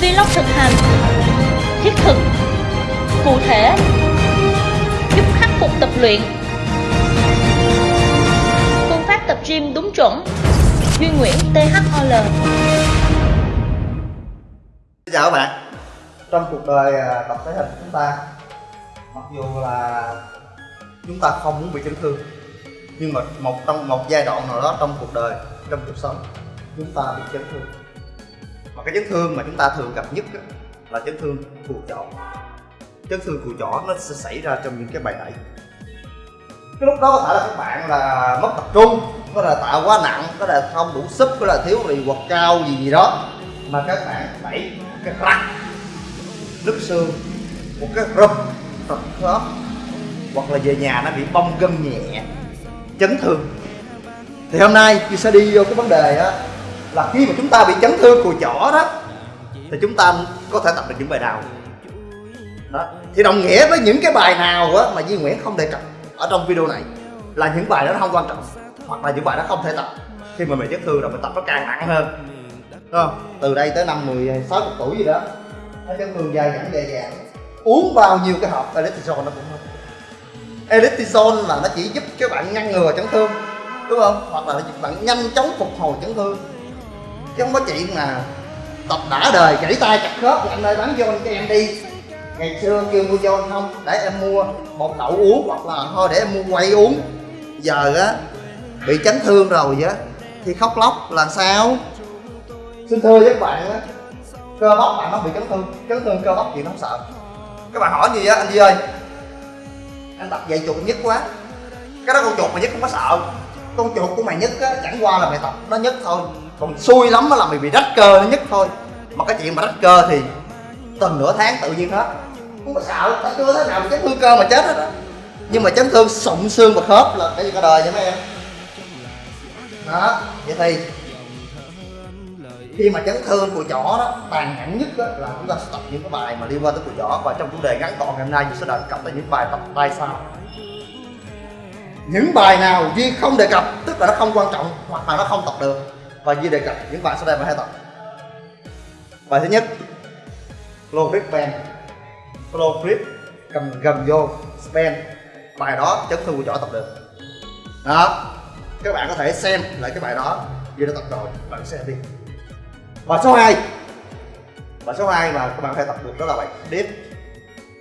Vlog thực hành Thiết thực Cụ thể Giúp khắc phục tập luyện. Phương pháp tập gym đúng chuẩn. Duy Nguyễn THOL Xin chào các bạn. Trong cuộc đời à, tập thể hình chúng ta Mặc dù là chúng ta không muốn bị chấn thương Nhưng mà một trong một giai đoạn nào đó trong cuộc đời, trong cuộc sống Chúng ta bị chấn thương mà cái chấn thương mà chúng ta thường gặp nhất á, là chấn thương phù chỏ. Chấn thương phù chỏ nó sẽ xảy ra trong những cái bài đẩy cái lúc đó có thể là các bạn là mất tập trung có là tạo quá nặng có là không đủ sức có là thiếu gì hoặc cao gì gì đó. Mà các bạn đẩy cái răng nứt xương một cái rụp tập khớp hoặc là về nhà nó bị bong gân nhẹ chấn thương. Thì hôm nay tôi sẽ đi vô cái vấn đề á là khi mà chúng ta bị chấn thương cùi chỏ đó, thì chúng ta có thể tập được những bài nào đó. Thì đồng nghĩa với những cái bài nào á mà Duy Nguyễn không đề cập ở trong video này, là những bài đó nó không quan trọng, hoặc là những bài đó không thể tập. Khi mà mình chấn thương rồi mình tập nó càng nặng hơn. Đúng không? từ đây tới năm 16 sáu tuổi gì đó, nó chấn thương dài dẳng dài dẳng uống bao nhiêu cái hộp electrosol nó cũng không electrosol là nó chỉ giúp các bạn ngăn ngừa chấn thương, đúng không? Hoặc là giúp bạn nhanh chóng phục hồi chấn thương chứ không có chuyện mà tập đã đời gãy tay chặt khớp anh ơi bán cho cho em đi. Ngày xưa kêu mua cho không, để em mua một đậu uống hoặc là thôi để em mua quay uống. Giờ á, bị chấn thương rồi á, thì khóc lóc là sao? Xin thưa với các bạn á, cơ bắp bạn nó bị chấn thương chấn thương cơ bắp thì nó không sợ. Các bạn hỏi gì á, anh Duy ơi? Anh tập dạy chuột nhất quá. Cái đó con chuột mà nhất không có sợ. Con chuột của mày nhất á, chẳng qua là mày tập nó nhất thôi còn xui lắm là mày bị rách cơ nó nhất thôi. Mà cái chuyện mà rách cơ thì tuần nửa tháng tự nhiên hết. Không có sợ tại chưa thế nào chấn thương cơ mà chết hết á. Nhưng mà chấn thương sụn xương và khớp là cái gì cả đời vậy mấy em? Đó vậy thì khi mà chấn thương của chỏ đó tàn nhẫn nhất đó, là chúng ta sẽ tập những cái bài mà liên quan tới của chỏ và trong chủ đề ngắn gọn ngày hôm nay chúng sẽ đề cập tới những bài tập tay sau. Những bài nào Duy không đề cập tức là nó không quan trọng hoặc là nó không tập được và Duy đề cập những bài sau đây mà hai tập. Bài thứ nhất low grip band low grip cầm gầm vô span bài đó chấn thương của chỏ tập được. Đó. Các bạn có thể xem lại cái bài đó. Duy đã tập rồi, bạn xem đi. Bài số 2 bài số 2 mà các bạn phải tập được đó là bài deep.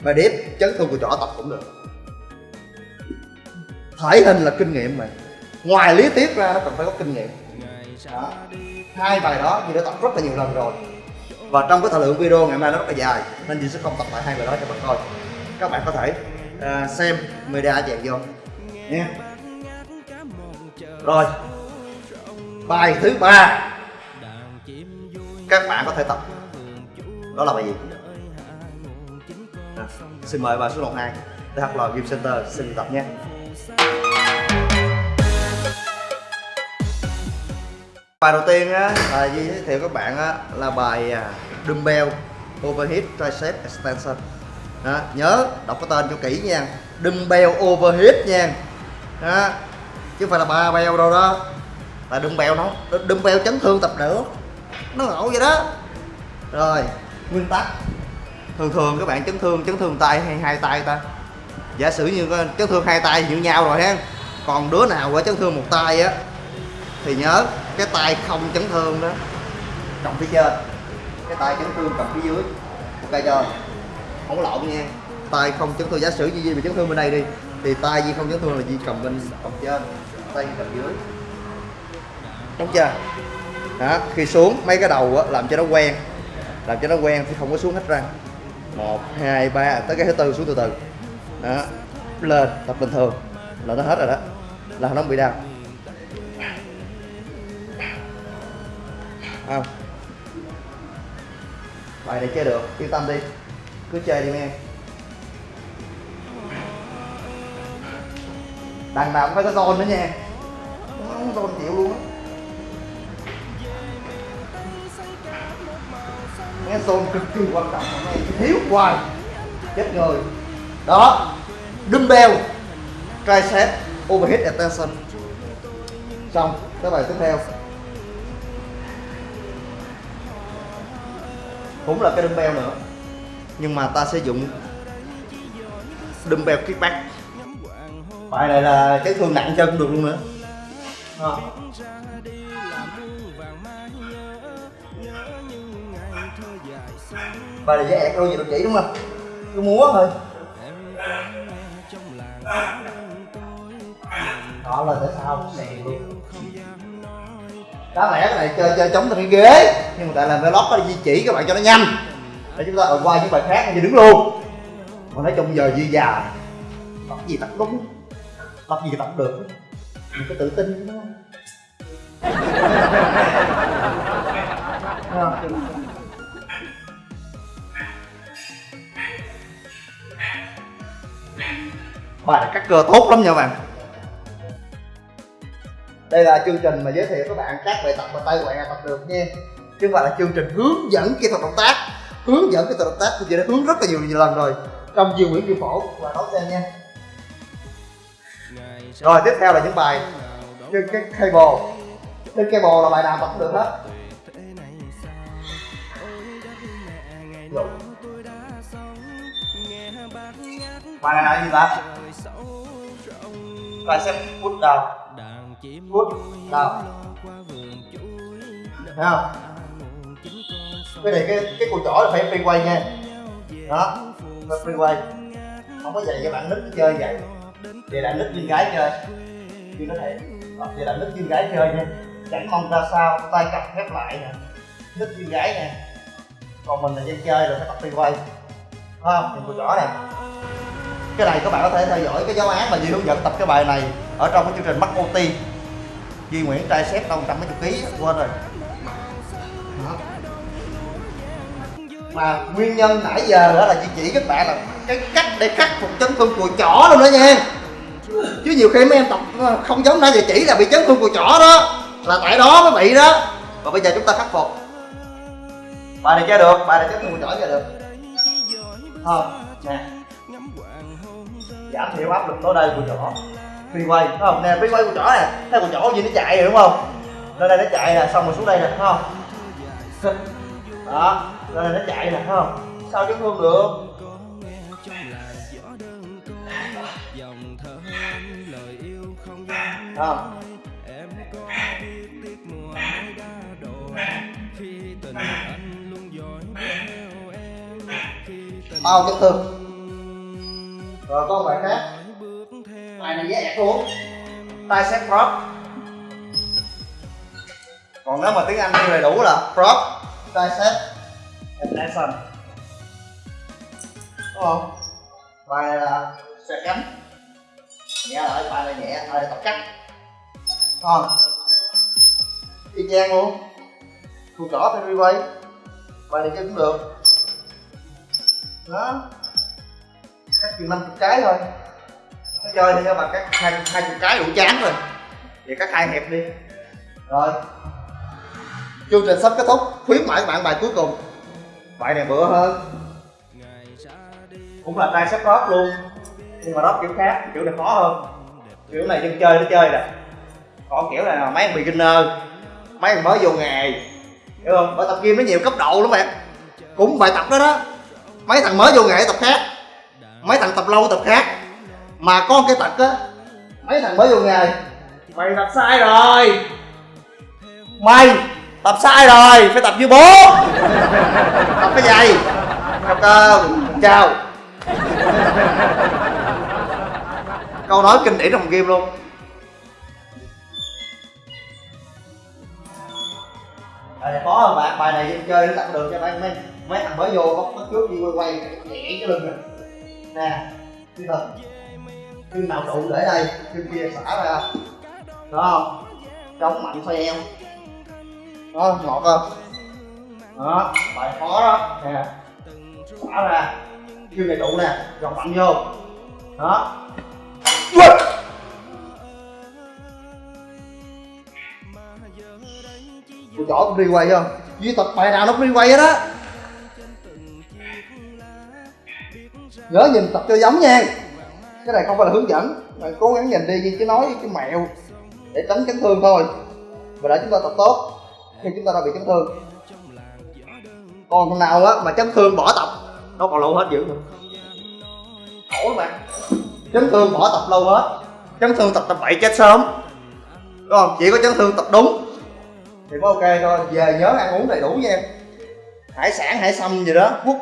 Bài deep chấn thương của chỏ tập cũng được. Thể hình là kinh nghiệm mà. Ngoài lý thuyết ra, nó cần phải có kinh nghiệm đó. hai bài đó thì đã tập rất là nhiều lần rồi. Và trong cái thời lượng video ngày hôm nay nó rất là dài nên chị sẽ không tập lại hai bài đó cho bạn coi. Các bạn có thể uh, xem media chèn vô. Nha. Rồi. Bài thứ ba. Các bạn có thể tập. Đó là bài gì? À, xin mời bài số 12 THL Gym Center xin tập nhé bài đầu tiên á là giới thiệu các bạn á là bài à, dumbbell overhead tricep extension. Đó, nhớ đọc cái tên cho kỹ nha. Dumbbell overhead nha. Đó. chứ không phải là ba bèo đâu đó. Là dumbbell nó dumbbell chấn thương tập nữa. Nó ngộ vậy đó. Rồi nguyên tắc. Thường thường các bạn chấn thương chấn thương tay hay hai tay ta? Giả sử như chấn thương hai tay như nhau rồi ha. Còn đứa nào có chấn thương một tay á thì nhớ cái tay không chấn thương đó. Cầm phía trên cái tay chấn thương cầm phía dưới. Ok chưa? Không có lộn nha. Tay không chấn thương. Giả sử như gì bị chấn thương bên đây đi thì tay gì không chấn thương là gì cầm bên cầm trên tay cầm dưới. Đúng chưa? Đó khi xuống mấy cái đầu á, làm cho nó quen. Làm cho nó quen thì không có xuống hết răng. Một hai ba tới cái thứ tư xuống từ từ. Đó lên tập bình thường. Là nó hết rồi đó. Là nó không bị đau. Không. Bài này chơi được, yên tâm đi. Cứ chơi đi em đằng nào cũng phải có zone nữa nha. Không zone chịu luôn á. Nghe zone cực kỳ quan trọng mà thiếu hoài. Chết người. Đó. Dumbbell tricep overhead extension xong. Cái bài tiếp theo. Cũng là cái dumbbell nữa. Nhưng mà ta sử dụng dumbbell kickback bài này là chấn thương nặng chân được luôn nữa. À. bài này dễ ẹt đôi gì được chỉ đúng không? Cứ múa thôi. Đó là tại sao này luôn đáng lẽ cái này chơi chơi chống trên cái ghế, nhưng mà tại làm vlog có di chỉ các bạn cho nó nhanh. Để chúng ta ở qua những bài khác thì đứng luôn. Còn nói chung giờ dư già tập gì tập đúng. Tập gì tập được. Mình có tự tin đúng không? Bài này cắt cơ tốt lắm nha các bạn đây là chương trình mà giới thiệu các bạn các bài tập mà tay bạn tập được nha. Chứ không phải là chương trình hướng dẫn kỹ thuật động tác. Hướng dẫn kỹ thuật động tác thì chị đã hướng rất là nhiều, nhiều lần rồi. Trong diêu nguyễn kim phổ và Đấu xem nha. Rồi tiếp theo là những bài trên cái cable. Trên cable là bài nào tập cũng được hết? Bài này là gì ta? Bài xem put down put down thấy không? Cái này cái cái cùi chỏ là phải free quay nha. đó phải free quay. không có dạy cho bạn nít chơi vậy. vậy là nít viên gái chơi. Chưa có thể vậy là nít viên gái chơi nha. Chẳng mong ra sao tay cặp khép lại nè. Nít viên gái nè còn mình là dân chơi là phải tập free quay. Không? Nhìn cùi chỏ nè cái này các bạn có thể theo dõi cái giáo án mà Duy hướng dẫn tập cái bài này ở trong cái chương trình Mắc OT Duy Nguyễn trai xếp đâu trăm mấy chục ký, quên rồi. Đó. mà nguyên nhân nãy giờ đó là chị chỉ các bạn là cái cách để khắc phục chấn thương cùi chỏ luôn đó nha. Chứ nhiều khi mấy em tập ờ, không giống nãy giờ chỉ là bị chấn thương cùi chỏ đó, là tại đó mới bị đó. Và bây giờ chúng ta khắc phục. Bài này chơi được, bài này chấn thương cùi chỏ chơi được. Không nè. Giảm thiểu áp lực tối đây của chỏ phi quay thấy không? Nè phi quay của chó nè thấy của chó gì nó chạy rồi, đúng không? Lên đây nó chạy nè, xong rồi xuống đây nè thấy không? Đó, lên đây nó chạy nè thấy không? Sao chấn thương được? Không? Bao chấn thương. Rồi, có bài khác bài này dễ ẹt luôn tricep prop. Còn nếu mà tiếng anh thì đầy đủ là prop. Tricep extension đúng không? Bài này là xe cánh nhẹ lại bài này nhẹ bài này tập cắt không y chang luôn. Cùi trỏ theo quay bài này chơi cũng được. Đó. Cắt chừng 50 cái thôi nó chơi thì các bạn cắt hai hai chục cái đủ chán rồi. Vậy cắt hai hẹp đi. Rồi. Chương trình sắp kết thúc. Khuyến mãi các bạn bài cuối cùng. Bài này bựa hơn. Cũng là tricep drop luôn. Nhưng mà drop kiểu khác kiểu này khó hơn. Kiểu này dân chơi nó chơi nè. Còn kiểu này là mấy anh beginner mấy anh mới vô nghề. Hiểu không? Bài tập gym nó nhiều cấp độ lắm bạn. Cũng bài tập đó đó. Mấy thằng mới vô nghề tập khác. Mấy thằng tập lâu tập khác mà có cái tật á mấy thằng mới vô nghề mày tập sai rồi mày tập sai rồi phải tập như bố tập cái giày tập cơ chào câu nói kinh điển trong game luôn bài này khó hơn bạn bài này chơi nó tập được cho mấy mấy mấy thằng mới vô có trước đi quay quay nhẹ cái lưng nè đi thật khi nào trụ để đây khi kia xả ra. Đó không chống mạnh xoay eo. Đó, ngọt không? Đó, bài khó đó. Nè, xả ra. Khi này trụ nè gọt mạnh vô. Đó. Cô chỏ cũng đi quay không? Duy tập bài nào nó cũng đi quay hết á. Nhớ nhìn tập cho giống nha. Cái này không phải là hướng dẫn. Bạn cố gắng nhìn đi chứ nói, cái mẹo Để tránh chấn thương thôi. Và để chúng ta tập tốt Khi chúng ta đã bị chấn thương. Còn thằng nào á mà chấn thương bỏ tập nó còn lâu hết dữ nữa. Khổ các bạn chấn thương bỏ tập lâu hết. Chấn thương tập tập bậy chết sớm. Đúng không? Chỉ có chấn thương tập đúng. Thì có ok thôi. Về nhớ ăn uống đầy đủ nha em. Hải sản, hải sâm gì đó quốc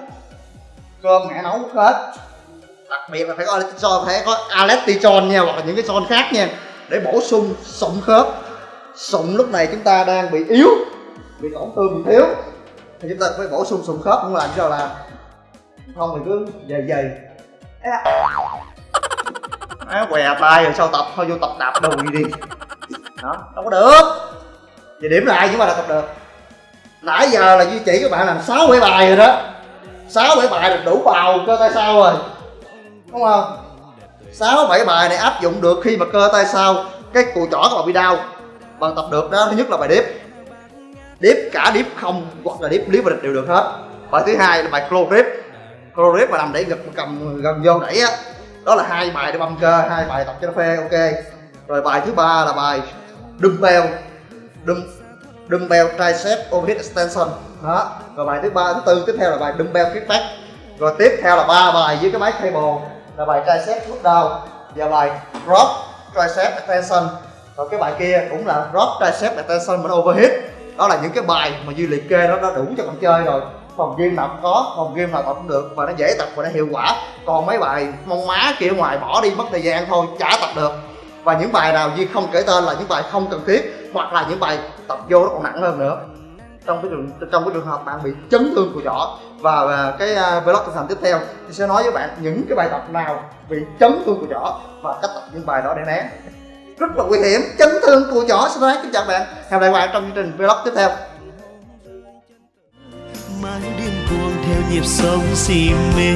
cơm mẹ nấu múc hết đặc biệt là phải có cho phải có aletichon nha hoặc là những cái son khác nha. Để bổ sung sụn khớp. Sụn lúc này chúng ta đang bị yếu bị tổn thương bị thiếu thì chúng ta phải bổ sung sụn khớp cũng làm cho là không thì cứ dày dày. À, què tay rồi sau tập thôi vô tập đạp đùi đi. Đó đâu có được. Về điểm lại chúng mà là tập được. Nãy giờ là duy chỉ các bạn làm sáu bảy bài rồi đó. Sáu bảy bài là đủ bào cơ tay sau rồi đúng không? Sáu bảy bài này áp dụng được khi mà cơ tay sau, cái cùi chỏ các bạn bị đau. Bạn tập được đó, thứ nhất là bài điếp. Điếp cả điếp không hoặc là điếp lý và địch đều được hết. Bài thứ hai là bài clo grip clo grip mà làm để ngực cầm gần vô đẩy á, đó là hai bài để băm cơ, hai bài tập cho nó phê, ok. Rồi bài thứ ba là bài dumbbell. Dumb dumbbell tricep overhead extension. Đó, rồi bài thứ ba, thứ tư, tiếp theo là bài dumbbell kickback rồi tiếp theo là ba bài với cái máy cable là bài tricep push down và bài drop tricep extension. Rồi cái bài kia cũng là drop tricep extension mình overhead đó là những cái bài mà duy liệt kê đó, nó đủ cho bạn chơi rồi. Phòng gym nào cũng có, phòng gym nào tập cũng được và nó dễ tập và nó hiệu quả. Còn mấy bài mong má kia ngoài bỏ đi mất thời gian thôi, chả tập được. Và những bài nào duy không kể tên là những bài không cần thiết hoặc là những bài tập vô nó còn nặng hơn nữa trong cái trường trong cái trường hợp bạn bị chấn thương của chỏ và, và cái uh, vlog thực hành tiếp theo thì sẽ nói với bạn những cái bài tập nào bị chấn thương của chỏ và cách tập những bài đó để né. Rất là nguy hiểm chấn thương của chỏ xin nói kính chào bạn. Hẹn gặp lại bạn trong chương trình vlog tiếp theo. Mãi điên cuồng theo nhịp sống si mê.